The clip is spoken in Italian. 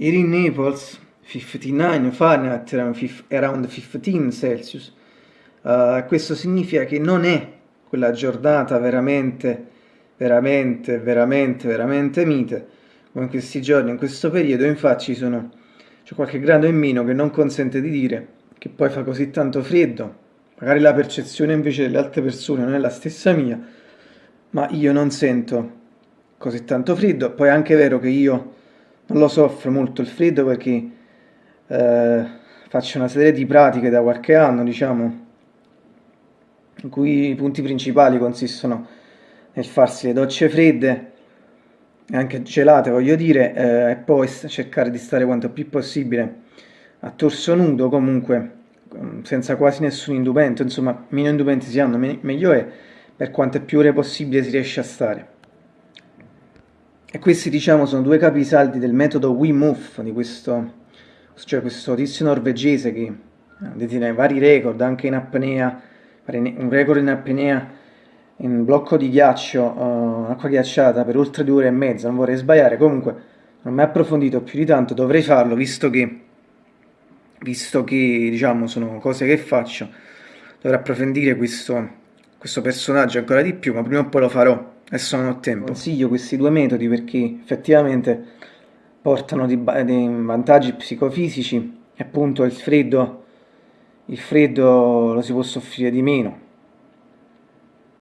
Here in Naples 59 Fahrenheit, around 15 Celsius. Uh, questo significa che non è quella giornata veramente, veramente, veramente, veramente mite, come in questi giorni, in questo periodo, infatti c'è qualche grado in meno che non consente di dire che poi fa così tanto freddo, magari la percezione invece delle altre persone non è la stessa mia, ma io non sento così tanto freddo, poi è anche vero che io non lo soffro molto il freddo perché eh, faccio una serie di pratiche da qualche anno, diciamo, in cui i punti principali consistono nel farsi le docce fredde, anche gelate voglio dire, eh, e poi cercare di stare quanto più possibile a torso nudo, comunque senza quasi nessun indumento, insomma meno indumenti si hanno, me meglio è, per quante più ore possibile si riesce a stare. E questi diciamo sono due capisaldi del metodo Hof, di questo, cioè questo tizio norvegese che detiene vari record, anche in apnea, un record in apnea in blocco di ghiaccio, uh, acqua ghiacciata per oltre due ore e mezza, non vorrei sbagliare, comunque non mi ha approfondito più di tanto, dovrei farlo visto che, visto che diciamo sono cose che faccio, dovrei approfondire questo, questo personaggio ancora di più, ma prima o poi lo farò adesso non ho tempo. Consiglio questi due metodi perché effettivamente portano dei vantaggi psicofisici e appunto il freddo, il freddo lo si può soffrire di meno